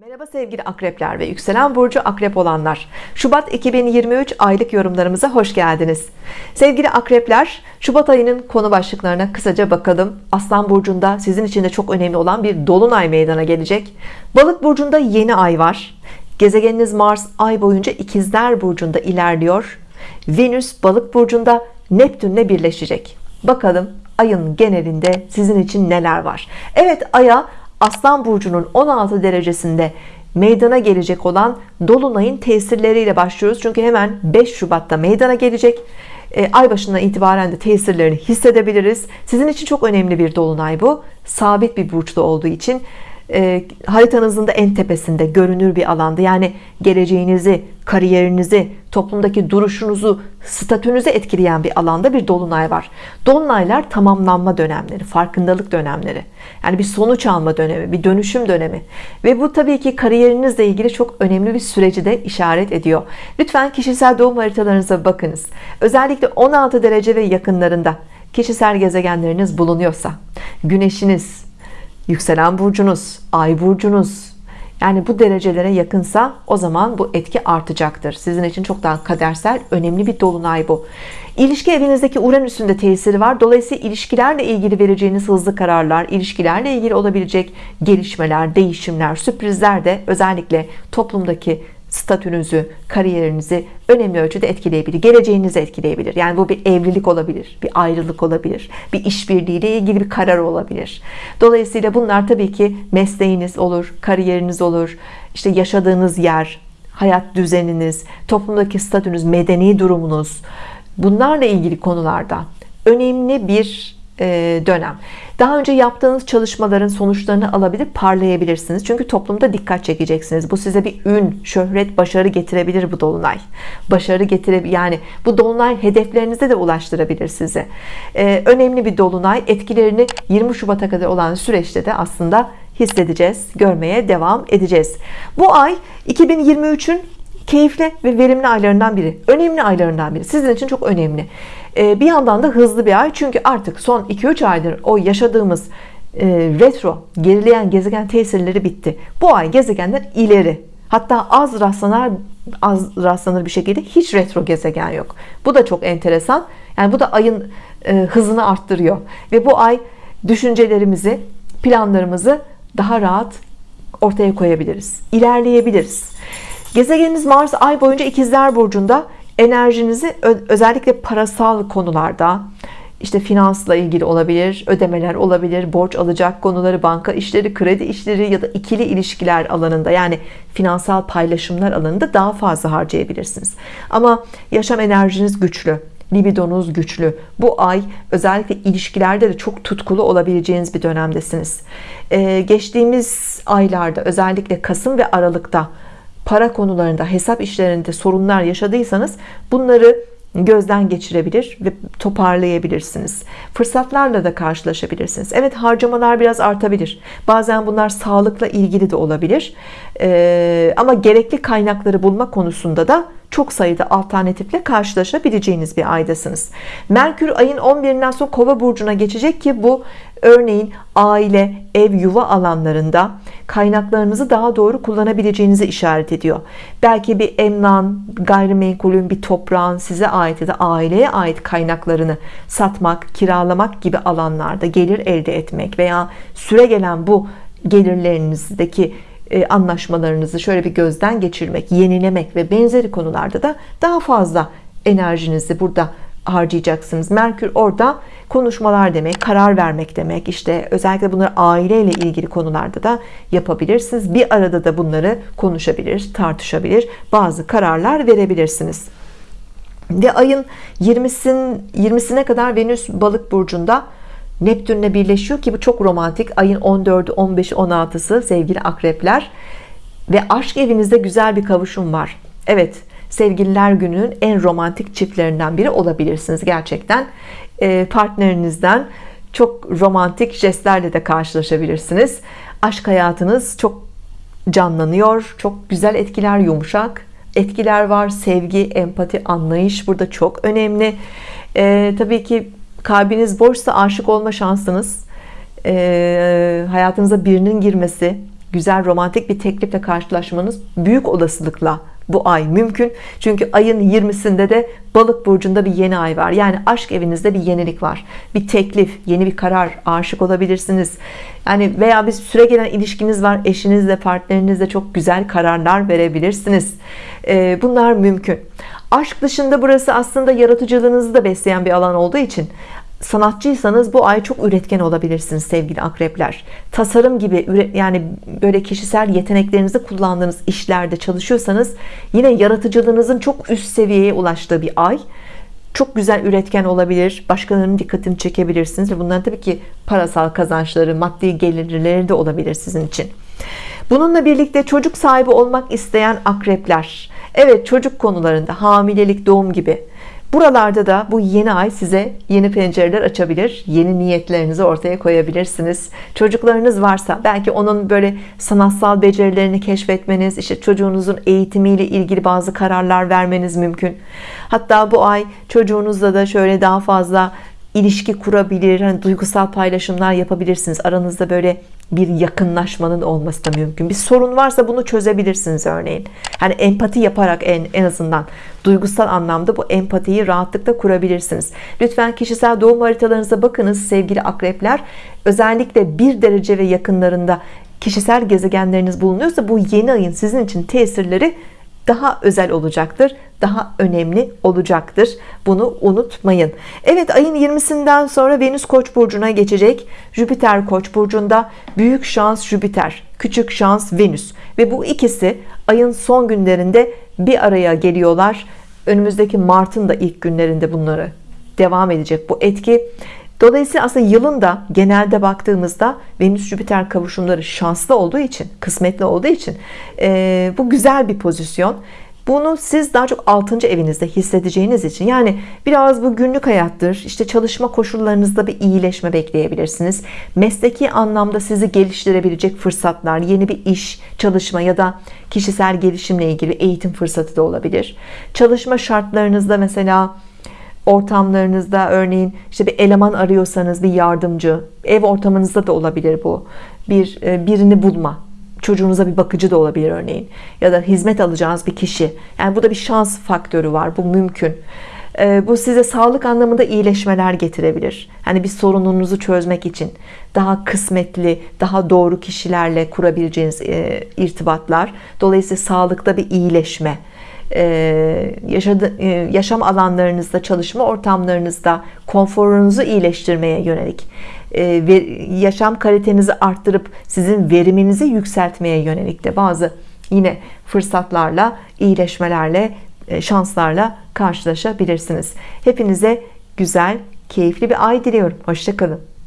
Merhaba sevgili akrepler ve yükselen burcu akrep olanlar. Şubat 2023 aylık yorumlarımıza hoş geldiniz. Sevgili akrepler Şubat ayının konu başlıklarına kısaca bakalım. Aslan burcunda sizin için de çok önemli olan bir dolunay meydana gelecek. Balık burcunda yeni ay var. Gezegeniniz Mars ay boyunca ikizler burcunda ilerliyor. Venüs balık burcunda Neptünle birleşecek. Bakalım ayın genelinde sizin için neler var? Evet aya Aslan Burcu'nun 16 derecesinde meydana gelecek olan Dolunay'ın tesirleriyle başlıyoruz. Çünkü hemen 5 Şubat'ta meydana gelecek. E, ay başından itibaren de tesirlerini hissedebiliriz. Sizin için çok önemli bir Dolunay bu. Sabit bir burçta olduğu için e, haritanızın da en tepesinde görünür bir alanda. Yani geleceğinizi kariyerinizi toplumdaki duruşunuzu statünüzü etkileyen bir alanda bir dolunay var. Dolunaylar tamamlanma dönemleri farkındalık dönemleri. Yani bir sonuç alma dönemi bir dönüşüm dönemi. Ve bu tabii ki kariyerinizle ilgili çok önemli bir süreci de işaret ediyor. Lütfen kişisel doğum haritalarınıza bakınız. Özellikle 16 derece ve yakınlarında kişisel gezegenleriniz bulunuyorsa güneşiniz yükselen burcunuz ay burcunuz. Yani bu derecelere yakınsa o zaman bu etki artacaktır. Sizin için çok daha kadersel önemli bir dolunay bu. İlişki evinizdeki Uranüs'ün de tesiri var. Dolayısıyla ilişkilerle ilgili vereceğiniz hızlı kararlar ilişkilerle ilgili olabilecek gelişmeler değişimler sürprizler de özellikle toplumdaki statünüzü, kariyerinizi önemli ölçüde etkileyebilir. Geleceğinizi etkileyebilir. Yani bu bir evlilik olabilir, bir ayrılık olabilir, bir işbirliği ile ilgili bir karar olabilir. Dolayısıyla bunlar tabii ki mesleğiniz olur, kariyeriniz olur, işte yaşadığınız yer, hayat düzeniniz, toplumdaki statünüz, medeni durumunuz, bunlarla ilgili konularda önemli bir dönem. Daha önce yaptığınız çalışmaların sonuçlarını alabilir parlayabilirsiniz. Çünkü toplumda dikkat çekeceksiniz. Bu size bir ün şöhret başarı getirebilir bu dolunay. Başarı getirebilir yani bu dolunay hedeflerinize de ulaştırabilir sizi. Ee, önemli bir dolunay. Etkilerini 20 Şubat'a kadar olan süreçte de aslında hissedeceğiz görmeye devam edeceğiz. Bu ay 2023'ün keyifli ve verimli aylarından biri önemli aylarından biri. Sizin için çok önemli. Ee, bir yandan da hızlı bir ay. Çünkü artık son 2-3 aydır o yaşadığımız e, retro gerileyen gezegen tesirleri bitti. Bu ay gezegenler ileri. Hatta az rastlanar az rastlanır bir şekilde hiç retro gezegen yok. Bu da çok enteresan. Yani bu da ayın e, hızını arttırıyor. Ve bu ay düşüncelerimizi planlarımızı daha rahat ortaya koyabiliriz ilerleyebiliriz gezegeniniz Mars ay boyunca ikizler burcunda. Enerjinizi özellikle parasal konularda işte finansla ilgili olabilir ödemeler olabilir borç alacak konuları banka işleri kredi işleri ya da ikili ilişkiler alanında yani finansal paylaşımlar alanında daha fazla harcayabilirsiniz. Ama yaşam enerjiniz güçlü libidonuz güçlü. Bu ay özellikle ilişkilerde de çok tutkulu olabileceğiniz bir dönemdesiniz. Ee, geçtiğimiz aylarda özellikle Kasım ve Aralık'ta para konularında hesap işlerinde sorunlar yaşadıysanız bunları gözden geçirebilir ve toparlayabilirsiniz. Fırsatlarla da karşılaşabilirsiniz. Evet harcamalar biraz artabilir. Bazen bunlar sağlıkla ilgili de olabilir. Ee, ama gerekli kaynakları bulma konusunda da çok sayıda alternatifle karşılaşabileceğiniz bir aydasınız. Merkür ayın 11'inden sonra kova burcuna geçecek ki bu örneğin aile ev yuva alanlarında kaynaklarınızı daha doğru kullanabileceğinizi işaret ediyor. Belki bir emlan gayrimenkulün bir toprağın size ait ya da aileye ait kaynaklarını satmak kiralamak gibi alanlarda gelir elde etmek veya süre gelen bu gelirlerinizdeki anlaşmalarınızı şöyle bir gözden geçirmek yenilemek ve benzeri konularda da daha fazla enerjinizi burada harcayacaksınız. Merkür orada konuşmalar demek karar vermek demek. İşte özellikle bunları aileyle ilgili konularda da yapabilirsiniz bir arada da bunları konuşabilir tartışabilir bazı kararlar verebilirsiniz. Ve ayın 20'sin 20'sine kadar Venüs balık burcunda Neptünle birleşiyor ki bu çok romantik. Ayın 14'ü 15'i 16'sı sevgili akrepler. Ve aşk evinizde güzel bir kavuşum var. Evet sevgililer gününün en romantik çiftlerinden biri olabilirsiniz gerçekten. E, partnerinizden çok romantik jestlerle de karşılaşabilirsiniz. Aşk hayatınız çok canlanıyor çok güzel etkiler yumuşak etkiler var. Sevgi empati anlayış burada çok önemli. Ee, tabii ki kalbiniz boşsa aşık olma şansınız e, hayatınıza birinin girmesi güzel romantik bir teklifle karşılaşmanız büyük olasılıkla bu ay mümkün. Çünkü ayın 20'sinde de balık burcunda bir yeni ay var. Yani aşk evinizde bir yenilik var. Bir teklif yeni bir karar aşık olabilirsiniz. Yani veya bir süre gelen ilişkiniz var eşinizle partnerinizle çok güzel kararlar verebilirsiniz. Bunlar mümkün aşk dışında burası aslında yaratıcılığınızı da besleyen bir alan olduğu için sanatçıysanız bu ay çok üretken olabilirsiniz sevgili akrepler. Tasarım gibi yani böyle kişisel yeteneklerinizi kullandığınız işlerde çalışıyorsanız yine yaratıcılığınızın çok üst seviyeye ulaştığı bir ay çok güzel üretken olabilir. Başkalarının dikkatini çekebilirsiniz ve bunların tabii ki parasal kazançları maddi gelirleri de olabilir sizin için. Bununla birlikte çocuk sahibi olmak isteyen akrepler Evet çocuk konularında hamilelik doğum gibi Buralarda da bu yeni ay size yeni pencereler açabilir. Yeni niyetlerinizi ortaya koyabilirsiniz. Çocuklarınız varsa belki onun böyle sanatsal becerilerini keşfetmeniz, işte çocuğunuzun eğitimiyle ilgili bazı kararlar vermeniz mümkün. Hatta bu ay çocuğunuzla da şöyle daha fazla ilişki kurabilir, hani duygusal paylaşımlar yapabilirsiniz. Aranızda böyle bir yakınlaşmanın olması da mümkün. Bir sorun varsa bunu çözebilirsiniz örneğin. Hani empati yaparak en, en azından duygusal anlamda bu empatiyi rahatlıkla kurabilirsiniz. Lütfen kişisel doğum haritalarınıza bakınız sevgili akrepler. Özellikle bir derece ve yakınlarında kişisel gezegenleriniz bulunuyorsa bu yeni ayın sizin için tesirleri daha özel olacaktır daha önemli olacaktır. Bunu unutmayın. Evet ayın 20'sinden sonra Venüs Koç burcuna geçecek. Jüpiter Koç burcunda büyük şans Jüpiter küçük şans Venüs. Ve bu ikisi ayın son günlerinde bir araya geliyorlar. Önümüzdeki Mart'ın da ilk günlerinde bunları devam edecek bu etki Dolayısıyla aslında yılın da genelde baktığımızda Venüs Jüpiter kavuşumları şanslı olduğu için kısmetli olduğu için e, bu güzel bir pozisyon bunu siz daha çok 6. evinizde hissedeceğiniz için yani biraz bu günlük hayattır işte çalışma koşullarınızda bir iyileşme bekleyebilirsiniz mesleki anlamda sizi geliştirebilecek fırsatlar yeni bir iş çalışma ya da kişisel gelişimle ilgili eğitim fırsatı da olabilir çalışma şartlarınızda mesela ortamlarınızda örneğin işte bir eleman arıyorsanız bir yardımcı ev ortamınızda da olabilir bu. Bir e, birini bulma çocuğunuza bir bakıcı da olabilir örneğin. Ya da hizmet alacağınız bir kişi. Yani bu da bir şans faktörü var bu mümkün. E, bu size sağlık anlamında iyileşmeler getirebilir. Hani bir sorununuzu çözmek için daha kısmetli daha doğru kişilerle kurabileceğiniz e, irtibatlar. Dolayısıyla sağlıkta bir iyileşme yaşadı, e, yaşam alanlarınızda çalışma ortamlarınızda konforunuzu iyileştirmeye yönelik e, yaşam kalitenizi arttırıp sizin veriminizi yükseltmeye yönelik de bazı yine fırsatlarla iyileşmelerle e, şanslarla karşılaşabilirsiniz. Hepinize güzel keyifli bir ay diliyorum. Hoşçakalın